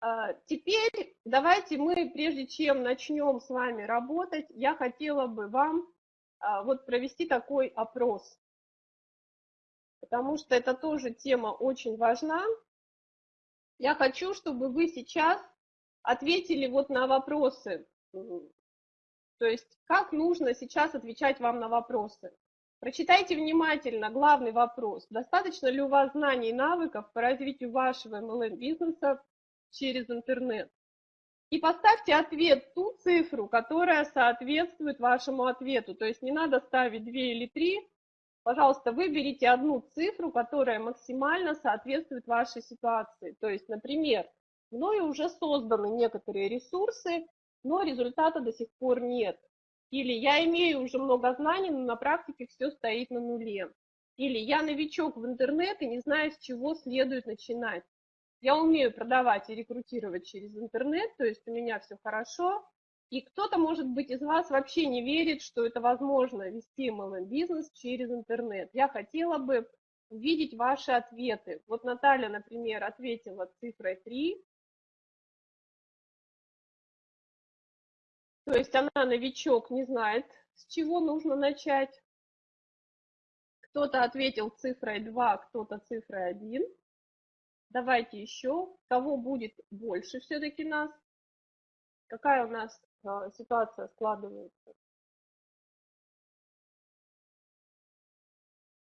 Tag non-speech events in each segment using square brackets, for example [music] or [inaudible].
А, теперь давайте мы, прежде чем начнем с вами работать, я хотела бы вам а, вот провести такой опрос, потому что это тоже тема очень важна. Я хочу, чтобы вы сейчас ответили вот на вопросы, то есть как нужно сейчас отвечать вам на вопросы. Прочитайте внимательно главный вопрос. Достаточно ли у вас знаний и навыков по развитию вашего MLM-бизнеса через интернет? И поставьте ответ ту цифру, которая соответствует вашему ответу. То есть не надо ставить 2 или 3. Пожалуйста, выберите одну цифру, которая максимально соответствует вашей ситуации. То есть, например, мною уже созданы некоторые ресурсы, но результата до сих пор нет. Или я имею уже много знаний, но на практике все стоит на нуле. Или я новичок в интернет и не знаю, с чего следует начинать. Я умею продавать и рекрутировать через интернет, то есть у меня все хорошо. И кто-то, может быть, из вас вообще не верит, что это возможно вести MLM-бизнес через интернет. Я хотела бы увидеть ваши ответы. Вот Наталья, например, ответила цифрой 3, То есть она новичок, не знает, с чего нужно начать. Кто-то ответил цифрой 2, кто-то цифрой 1. Давайте еще. Кого будет больше все-таки нас? Какая у нас а, ситуация складывается?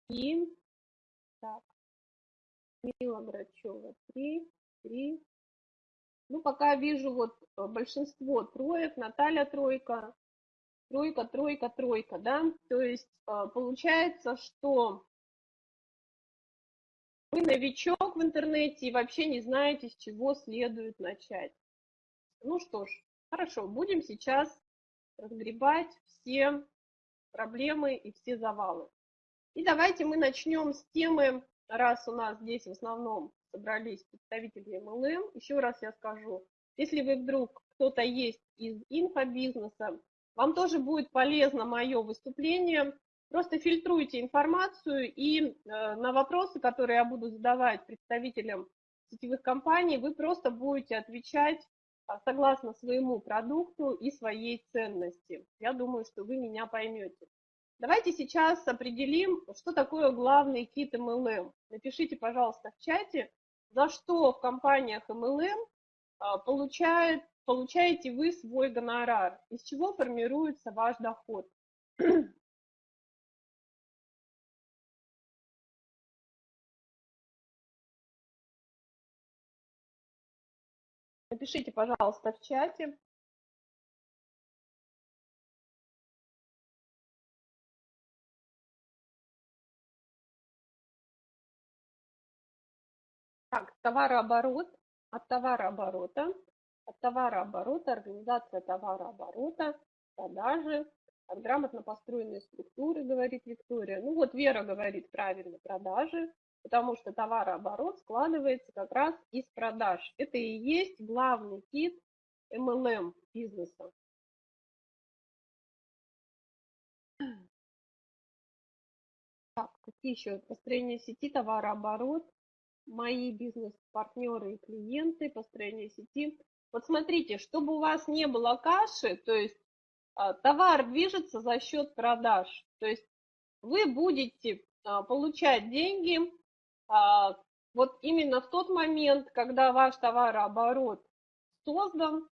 И так, Мила Грачева. 3, 3, ну, пока вижу вот э, большинство троек, Наталья тройка, тройка, тройка, тройка, да, то есть э, получается, что вы новичок в интернете и вообще не знаете, с чего следует начать. Ну что ж, хорошо, будем сейчас разгребать все проблемы и все завалы. И давайте мы начнем с темы, раз у нас здесь в основном собрались представители MLM. Еще раз я скажу, если вы вдруг кто-то есть из инфобизнеса, вам тоже будет полезно мое выступление. Просто фильтруйте информацию и э, на вопросы, которые я буду задавать представителям сетевых компаний, вы просто будете отвечать а, согласно своему продукту и своей ценности. Я думаю, что вы меня поймете. Давайте сейчас определим, что такое главный кит MLM. Напишите, пожалуйста, в чате, за что в компаниях MLM а, получает, получаете вы свой гонорар, из чего формируется ваш доход. Напишите, пожалуйста, в чате. Так, товарооборот, от товарооборота, от товарооборота, организация товарооборота, продажи, от грамотно построенной структуры, говорит Виктория. Ну вот Вера говорит правильно, продажи, потому что товарооборот складывается как раз из продаж. Это и есть главный кит MLM бизнеса. Так, какие еще? Построение сети, товарооборот, мои бизнес-партнеры и клиенты, построение сети. Вот смотрите, чтобы у вас не было каши, то есть а, товар движется за счет продаж, то есть вы будете а, получать деньги вот именно в тот момент, когда ваш товарооборот создан,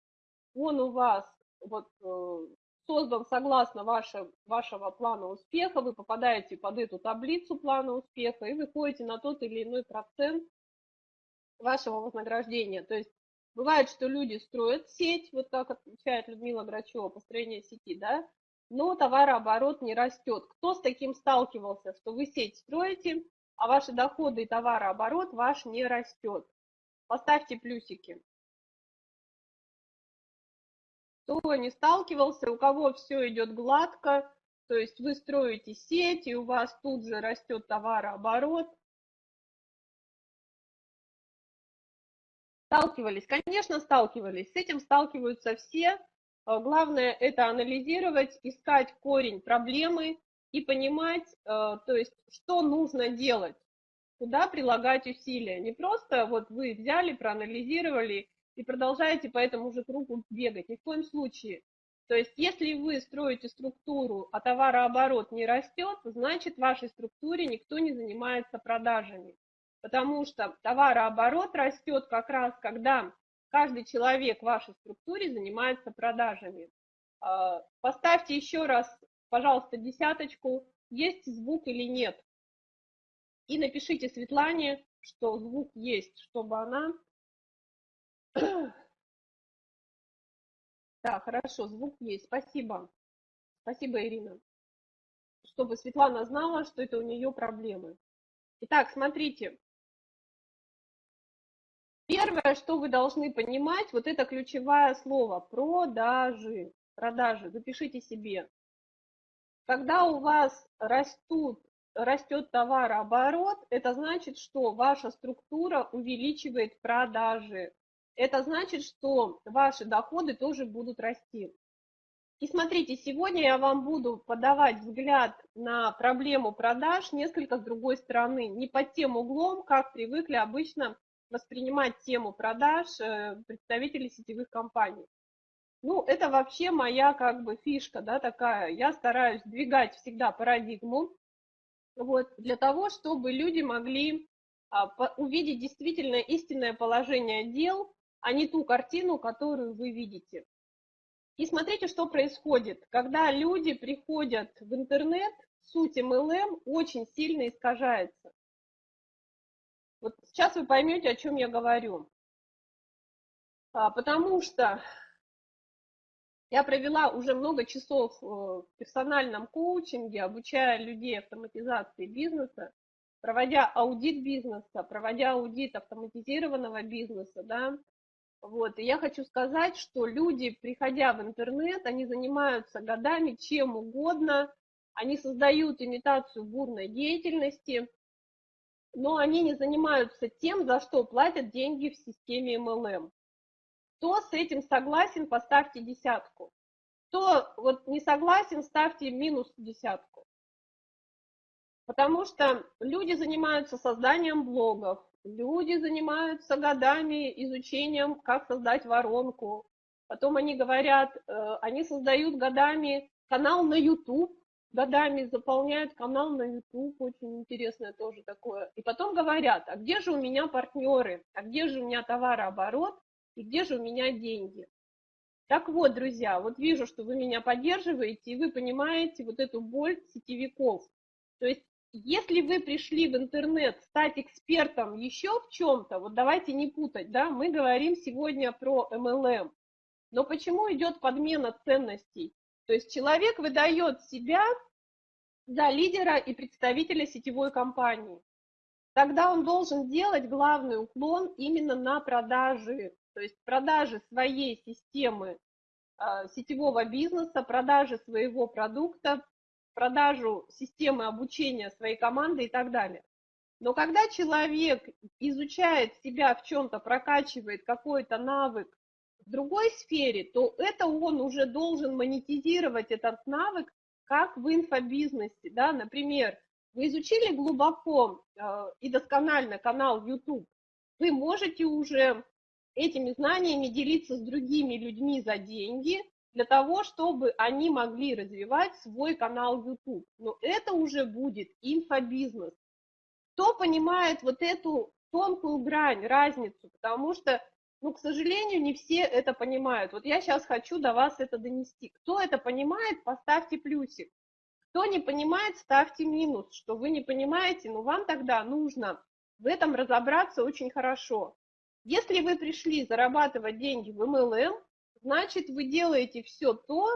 он у вас вот э, создан согласно ваше, вашего плана успеха, вы попадаете под эту таблицу плана успеха и выходите на тот или иной процент вашего вознаграждения. То есть бывает, что люди строят сеть, вот как отвечает Людмила Грачева, построение сети, да, но товарооборот не растет. Кто с таким сталкивался, что вы сеть строите, а ваши доходы и товарооборот ваш не растет? Поставьте плюсики кто не сталкивался, у кого все идет гладко, то есть вы строите сеть, и у вас тут же растет товарооборот. Сталкивались? Конечно, сталкивались. С этим сталкиваются все. Главное это анализировать, искать корень проблемы и понимать, а, то есть, что нужно делать, куда прилагать усилия. Не просто вот вы взяли, проанализировали и продолжаете по этому же кругу бегать. Ни в коем случае. То есть, если вы строите структуру, а товарооборот не растет, значит, в вашей структуре никто не занимается продажами. Потому что товарооборот растет как раз, когда каждый человек в вашей структуре занимается продажами. А, поставьте еще раз, пожалуйста, десяточку, есть звук или нет. И напишите Светлане, что звук есть, чтобы она [clears throat] Да, хорошо, звук есть. Спасибо. Спасибо, Ирина. Чтобы Светлана знала, что это у нее проблемы. Итак, смотрите. Первое, что вы должны понимать, вот это ключевое слово – продажи. Продажи, запишите себе. Когда у вас растут, растет товарооборот, это значит, что ваша структура увеличивает продажи это значит, что ваши доходы тоже будут расти. И смотрите, сегодня я вам буду подавать взгляд на проблему продаж несколько с другой стороны, не под тем углом, как привыкли обычно воспринимать тему продаж э, представители сетевых компаний. Ну, это вообще моя как бы фишка, да, такая. Я стараюсь двигать всегда парадигму, вот, для того, чтобы люди могли а, по, увидеть действительно истинное положение дел, а не ту картину, которую вы видите. И смотрите, что происходит. Когда люди приходят в интернет, суть MLM очень сильно искажается. Вот сейчас вы поймете, о чем я говорю. А, потому что я провела уже много часов э, в персональном коучинге, обучая людей автоматизации бизнеса, проводя аудит бизнеса, проводя аудит автоматизированного бизнеса, да, вот, и я хочу сказать, что люди, приходя в интернет, они занимаются годами чем угодно, они создают имитацию бурной деятельности, но они не занимаются тем, за что платят деньги в системе MLM. Кто с этим согласен, поставьте десятку. Кто вот не согласен, ставьте минус десятку. Потому что люди занимаются созданием блогов, Люди занимаются годами изучением, как создать воронку. Потом они говорят, э, они создают годами канал на YouTube, годами заполняют канал на YouTube, очень интересное тоже такое. И потом говорят, а где же у меня партнеры, а где же у меня товарооборот, и где же у меня деньги. Так вот, друзья, вот вижу, что вы меня поддерживаете, и вы понимаете вот эту боль сетевиков. То есть если вы пришли в интернет стать экспертом еще в чем-то, вот давайте не путать, да, мы говорим сегодня про MLM, но почему идет подмена ценностей? То есть человек выдает себя за лидера и представителя сетевой компании. Тогда он должен делать главный уклон именно на продажи, то есть продажи своей системы а, сетевого бизнеса, продажи своего продукта, продажу системы обучения своей команды и так далее. Но когда человек изучает себя в чем-то, прокачивает какой-то навык в другой сфере, то это он уже должен монетизировать этот навык, как в инфобизнесе. Да? Например, вы изучили глубоко э, и досконально канал YouTube, вы можете уже этими знаниями делиться с другими людьми за деньги, для того, чтобы они могли развивать свой канал YouTube. Но это уже будет инфобизнес. Кто понимает вот эту тонкую грань, разницу, потому что, ну, к сожалению, не все это понимают. Вот я сейчас хочу до вас это донести. Кто это понимает, поставьте плюсик. Кто не понимает, ставьте минус, что вы не понимаете, но вам тогда нужно в этом разобраться очень хорошо. Если вы пришли зарабатывать деньги в MLM, значит, вы делаете все то,